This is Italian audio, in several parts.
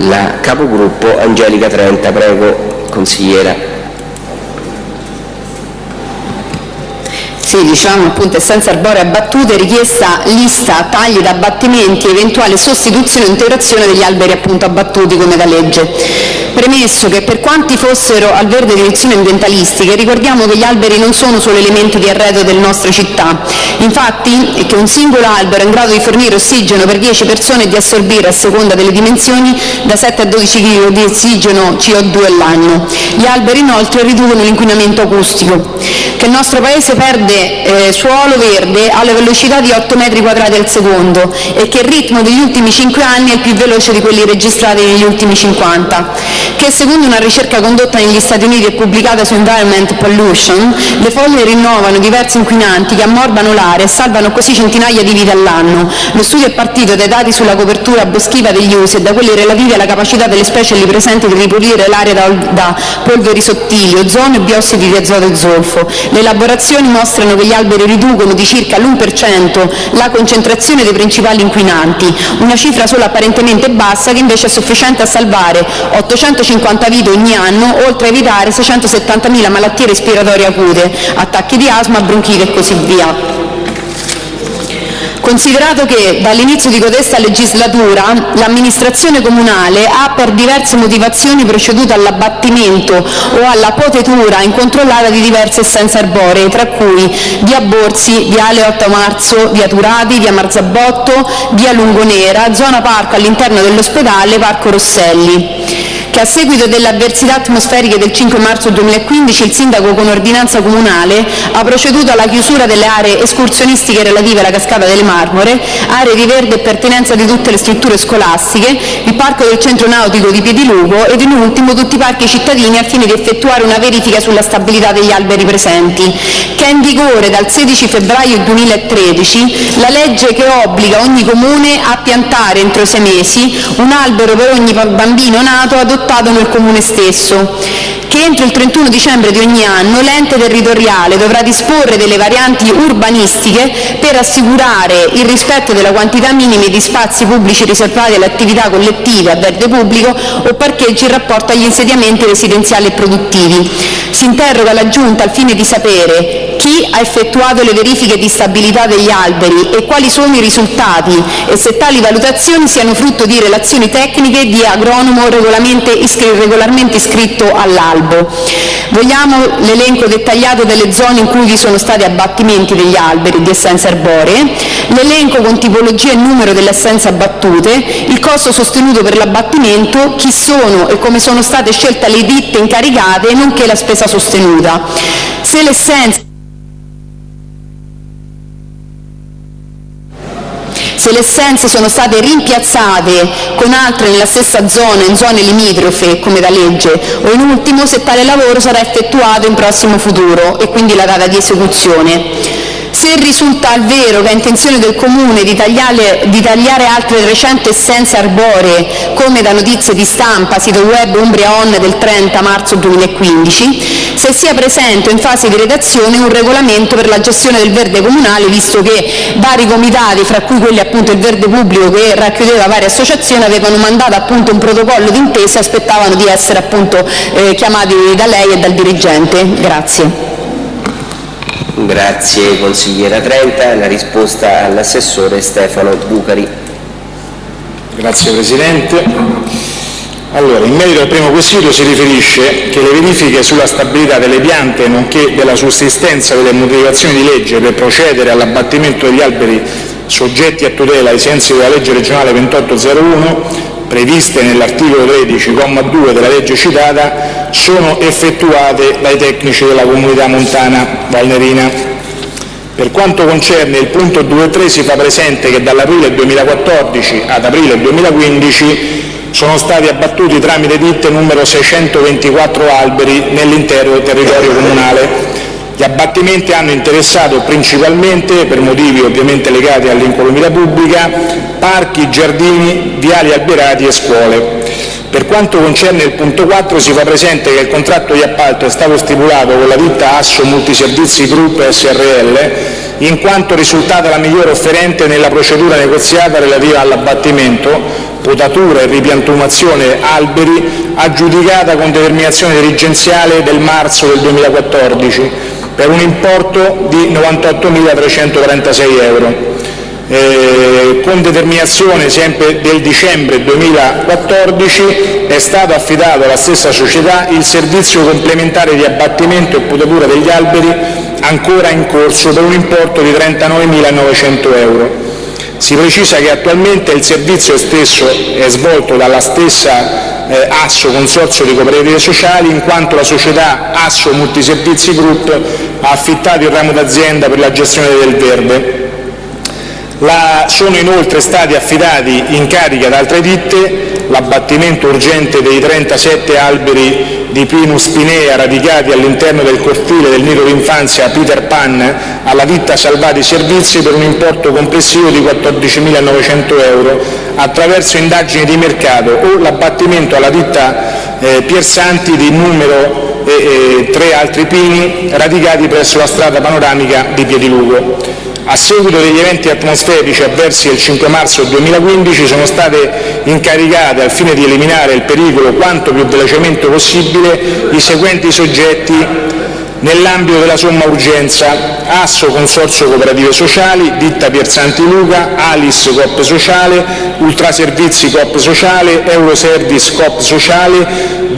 la capogruppo Angelica Trenta. Prego, consigliera. Sì, diciamo appunto essenza arborea abbattute, richiesta lista tagli ed abbattimenti, eventuale sostituzione o integrazione degli alberi appunto abbattuti come da legge. Premesso che per quanti fossero al verde direzioni ambientalistiche, ricordiamo che gli alberi non sono solo elementi di arredo delle nostre città. Infatti, che un singolo albero è in grado di fornire ossigeno per 10 persone e di assorbire, a seconda delle dimensioni, da 7 a 12 kg di ossigeno CO2 all'anno. Gli alberi inoltre riducono l'inquinamento acustico. Che il nostro Paese perde eh, suolo verde alla velocità di 8 metri quadrati al secondo e che il ritmo degli ultimi 5 anni è il più veloce di quelli registrati negli ultimi 50 che secondo una ricerca condotta negli Stati Uniti e pubblicata su Environment Pollution, le foglie rinnovano diversi inquinanti che ammorbano l'aria e salvano così centinaia di vite all'anno. Lo studio è partito dai dati sulla copertura boschiva degli usi e da quelli relativi alla capacità delle specie lì presenti di ripulire l'aria da, da polveri sottili, ozono e biossidi di azoto e zolfo. Le elaborazioni mostrano che gli alberi riducono di circa l'1% la concentrazione dei principali inquinanti, una cifra solo apparentemente bassa che invece è sufficiente a salvare 800 250 vite ogni anno, oltre a evitare 670.000 malattie respiratorie acute, attacchi di asma, bronchite e così via. Considerato che dall'inizio di codesta legislatura l'amministrazione comunale ha per diverse motivazioni proceduto all'abbattimento o alla potetura incontrollata di diverse essenze arboree, tra cui via Borsi, viale 8 marzo, via Turati, via Marzabotto, via Lungonera, zona parco all'interno dell'ospedale, parco Rosselli che a seguito delle avversità atmosferiche del 5 marzo 2015 il sindaco con ordinanza comunale ha proceduto alla chiusura delle aree escursionistiche relative alla cascata delle Marmore, aree di verde e pertinenza di tutte le strutture scolastiche, il parco del centro nautico di Piedilugo ed in ultimo tutti i parchi cittadini al fine di effettuare una verifica sulla stabilità degli alberi presenti, che è in vigore dal 16 febbraio 2013 la legge che obbliga ogni comune a piantare entro sei mesi un albero per ogni bambino nato adottato adottato nel Comune stesso, che entro il 31 dicembre di ogni anno l'ente territoriale dovrà disporre delle varianti urbanistiche per assicurare il rispetto della quantità minima di spazi pubblici riservati alle attività collettive a verde pubblico o parcheggi in rapporto agli insediamenti residenziali e produttivi. Si interroga la Giunta al fine di sapere chi ha effettuato le verifiche di stabilità degli alberi e quali sono i risultati e se tali valutazioni siano frutto di relazioni tecniche di agronomo regolarmente iscritto all'albo. Vogliamo l'elenco dettagliato delle zone in cui vi sono stati abbattimenti degli alberi di essenze arboree, l'elenco con tipologia e numero delle essenze abbattute, il costo sostenuto per l'abbattimento, chi sono e come sono state scelte le ditte incaricate, nonché la spesa sostenuta. Se l'essenza se le essenze sono state rimpiazzate con altre nella stessa zona, in zone limitrofe, come da legge, o in ultimo se tale lavoro sarà effettuato in prossimo futuro e quindi la data di esecuzione. Se risulta al vero che è intenzione del Comune di tagliare, di tagliare altre recenti essenze arboree, come da notizie di stampa, sito web Umbria On del 30 marzo 2015, se sia presente in fase di redazione un regolamento per la gestione del verde comunale, visto che vari comitati, fra cui quelli appunto il verde pubblico che racchiudeva varie associazioni, avevano mandato appunto un protocollo d'intesa e aspettavano di essere appunto eh, chiamati da lei e dal dirigente. Grazie. Grazie consigliera Trenta. La risposta all'assessore Stefano Bucari. Grazie Presidente. Allora, in merito al primo quesito si riferisce che le verifiche sulla stabilità delle piante nonché della sussistenza delle motivazioni di legge per procedere all'abbattimento degli alberi soggetti a tutela ai sensi della legge regionale 2801 previste nell'articolo 13, comma 2 della legge citata, sono effettuate dai tecnici della Comunità montana valnerina. Per quanto concerne il punto 2.3 si fa presente che dall'aprile 2014 ad aprile 2015 sono stati abbattuti tramite ditte numero 624 alberi nell'intero territorio comunale gli abbattimenti hanno interessato principalmente, per motivi ovviamente legati all'incolumità pubblica, parchi, giardini, viali alberati e scuole. Per quanto concerne il punto 4 si fa presente che il contratto di appalto è stato stipulato con la ditta Asso Multiservizi Group Srl in quanto risultata la migliore offerente nella procedura negoziata relativa all'abbattimento potatura e ripiantumazione alberi aggiudicata con determinazione dirigenziale del marzo del 2014 per un importo di 98.336 euro. Eh, con determinazione sempre del dicembre 2014 è stato affidato alla stessa società il servizio complementare di abbattimento e potatura degli alberi ancora in corso per un importo di 39.900 euro. Si precisa che attualmente il servizio stesso è svolto dalla stessa Asso Consorzio di Cooperative Sociali, in quanto la società Asso Multiservizi Group ha affittato il ramo d'azienda per la gestione del verde. La, sono inoltre stati affidati in carica ad altre ditte l'abbattimento urgente dei 37 alberi di Pinus pinea radicati all'interno del cortile del nido d'infanzia Peter Pan alla ditta Salvati Servizi per un importo complessivo di 14.900 euro attraverso indagini di mercato o l'abbattimento alla ditta eh, Piersanti di numero e eh, eh, tre altri pini radicati presso la strada panoramica di Piedilugo. A seguito degli eventi atmosferici avversi del 5 marzo 2015 sono state incaricate, al fine di eliminare il pericolo quanto più velocemente possibile, i seguenti soggetti nell'ambito della somma urgenza Asso Consorzio Cooperative Sociali, Ditta Pierzanti Luca, Alis Coop Sociale, Ultraservizi Coop Sociale, Euroservice Coop Sociale,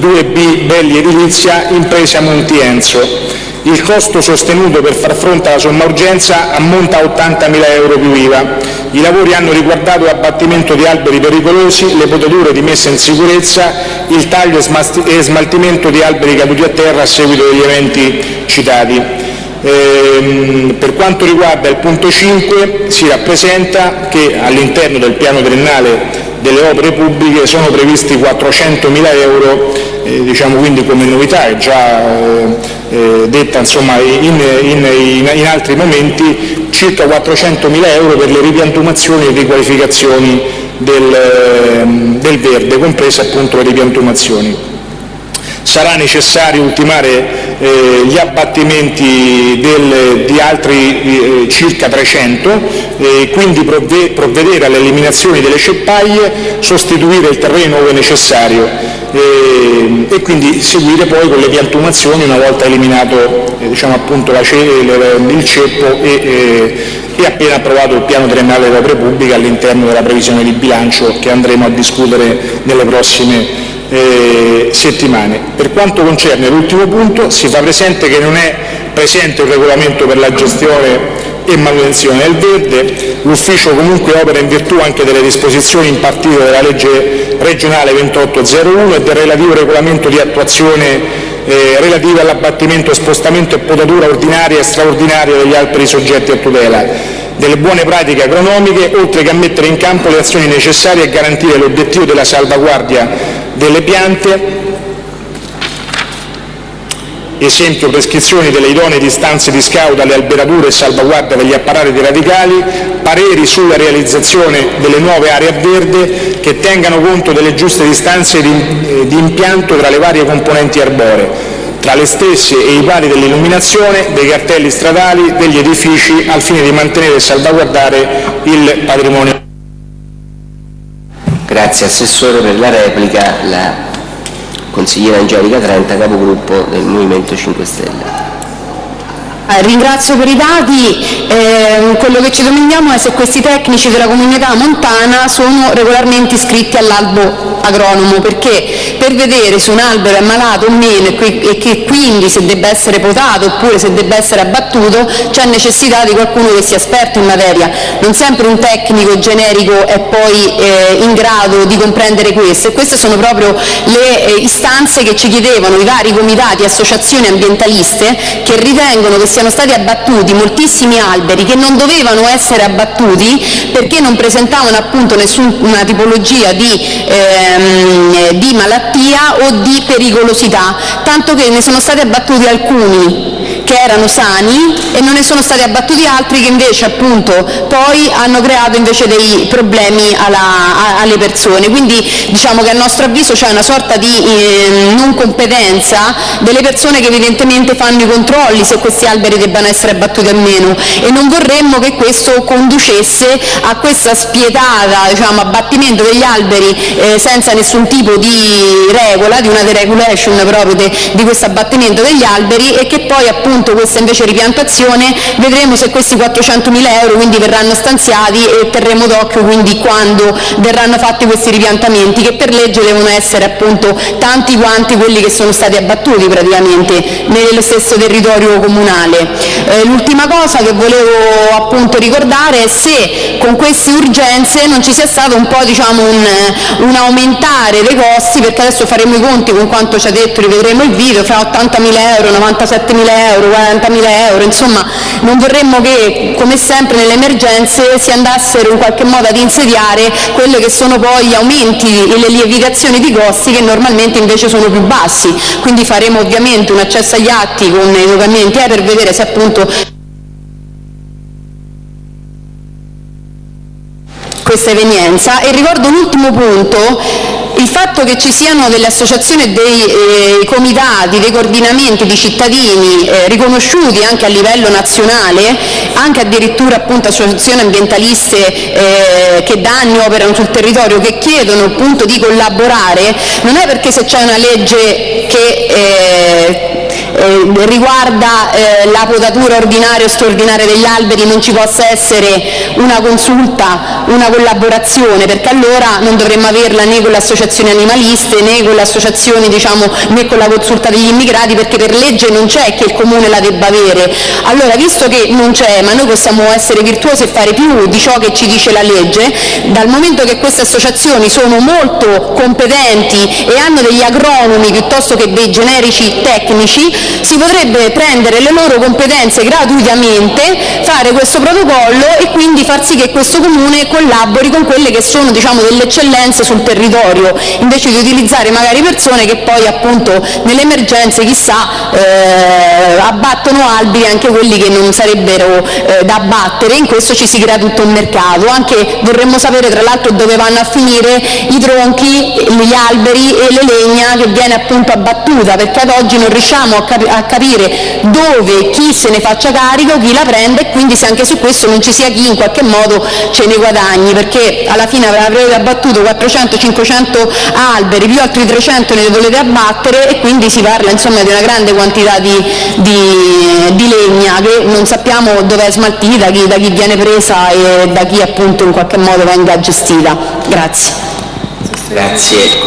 2B Belli Edilizia, Impresa Montienzo. Il costo sostenuto per far fronte alla somma urgenza ammonta a 80.000 euro più IVA. I lavori hanno riguardato l'abbattimento di alberi pericolosi, le potature di messa in sicurezza, il taglio e smaltimento di alberi caduti a terra a seguito degli eventi citati. Ehm, per quanto riguarda il punto 5 si rappresenta che all'interno del piano triennale delle opere pubbliche sono previsti 400.000 euro, eh, diciamo quindi come novità, è già eh, eh detta insomma, in, in, in, altri momenti, circa 400.000 euro per le ripiantumazioni e riqualificazioni del, ehm, del verde, comprese appunto le ripiantumazioni. Sarà necessario ultimare eh, gli abbattimenti del, di altri eh, circa 300, e quindi provve, provvedere all'eliminazione delle ceppaie, sostituire il terreno ove necessario eh, e quindi seguire poi con le piantumazioni una volta eliminato eh, diciamo appunto la, il ceppo e, eh, e appena approvato il piano triennale delle opere pubbliche all'interno della previsione di bilancio che andremo a discutere nelle prossime eh, settimane. Per quanto concerne l'ultimo punto, si fa presente che non è presente un regolamento per la gestione e manutenzione del verde, l'ufficio comunque opera in virtù anche delle disposizioni impartite dalla legge regionale 2801 e del relativo regolamento di attuazione eh, relative all'abbattimento, spostamento e potatura ordinaria e straordinaria degli alberi soggetti a tutela delle buone pratiche agronomiche, oltre che a mettere in campo le azioni necessarie a garantire l'obiettivo della salvaguardia delle piante, esempio prescrizioni delle idonee distanze di scout alle alberature e salvaguardia degli apparati radicali, pareri sulla realizzazione delle nuove aree a verde che tengano conto delle giuste distanze di, eh, impianto tra le varie componenti arboree, tra le stesse e i pali dell'illuminazione, dei cartelli stradali, degli edifici, al fine di mantenere e salvaguardare il patrimonio. Grazie Assessore per la replica, la consigliera Angelica Trenta, capogruppo del Movimento 5 Stelle. Eh, ringrazio per i dati, eh, quello che ci domandiamo è se questi tecnici della comunità montana sono regolarmente iscritti all'albo agronomo, perché per vedere se un albero è malato o meno e che quindi se debba essere potato oppure se debba essere abbattuto c'è necessità di qualcuno che sia esperto in materia. Non sempre un tecnico generico è poi eh, in grado di comprendere questo e queste sono proprio le eh, istanze che ci chiedevano i vari comitati e associazioni ambientaliste che ritengono che siano stati abbattuti moltissimi alberi che non dovevano essere abbattuti perché non presentavano appunto nessuna tipologia di, ehm, di malattia o di pericolosità, tanto che ne sono stati abbattuti alcuni che erano sani e non ne sono stati abbattuti altri che invece appunto poi hanno creato invece dei problemi alla, alle persone. Quindi diciamo che a nostro avviso c'è una sorta di eh, non competenza delle persone che evidentemente fanno i controlli se questi alberi debbano essere abbattuti o meno e non vorremmo che questo conducesse a questa spietata diciamo, abbattimento degli alberi eh, senza nessun tipo di regola, di una deregulation proprio de, di questo abbattimento degli alberi e che poi appunto questa invece ripiantazione vedremo se questi 400.000 euro quindi verranno stanziati e terremo d'occhio quindi quando verranno fatti questi ripiantamenti che per legge devono essere appunto tanti quanti quelli che sono stati abbattuti praticamente nello stesso territorio comunale. Eh, l'ultima cosa che volevo appunto ricordare è se con queste urgenze non ci sia stato un po' diciamo un, un aumentare dei costi perché adesso faremo i conti con quanto ci ha detto, rivedremo il video, fra 80.000 euro, 97.000 euro, 40.000 euro, insomma non vorremmo che come sempre nelle emergenze si andassero in qualche modo ad insediare quelli che sono poi gli aumenti e le lievitazioni di costi che normalmente invece sono più bassi, quindi faremo ovviamente un accesso agli atti con i documenti eh, per vedere se appunto questa evenienza. E ricordo un ultimo punto il fatto che ci siano delle associazioni dei eh, comitati, dei coordinamenti di cittadini eh, riconosciuti anche a livello nazionale, anche addirittura appunto associazioni ambientaliste eh, che da anni operano sul territorio, che chiedono appunto di collaborare, non è perché se c'è una legge che eh, riguarda eh, la potatura ordinaria o straordinaria degli alberi non ci possa essere una consulta, una collaborazione, perché allora non dovremmo averla né con le associazioni animaliste né con diciamo, né con la consulta degli immigrati, perché per legge non c'è che il comune la debba avere. Allora, visto che non c'è, ma noi possiamo essere virtuosi e fare più di ciò che ci dice la legge, dal momento che queste associazioni sono molto competenti e hanno degli agronomi piuttosto che dei generici tecnici, si potrebbe prendere le loro competenze gratuitamente, fare questo protocollo e quindi far sì che questo comune collabori con quelle che sono diciamo, delle eccellenze sul territorio, invece di utilizzare magari persone che poi appunto nelle emergenze chissà eh, abbattono alberi anche quelli che non sarebbero eh, da abbattere, in questo ci si crea tutto un mercato, anche vorremmo sapere tra l'altro dove vanno a finire i tronchi, gli alberi e le legna che viene appunto abbattuta, perché ad oggi non riusciamo a a capire dove chi se ne faccia carico, chi la prende e quindi se anche su questo non ci sia chi in qualche modo ce ne guadagni, perché alla fine avrete abbattuto 400-500 alberi, più altri 300 ne volete abbattere e quindi si parla insomma di una grande quantità di, di, di legna che non sappiamo dove è smaltita, chi, da chi viene presa e da chi appunto in qualche modo venga gestita. Grazie. Grazie.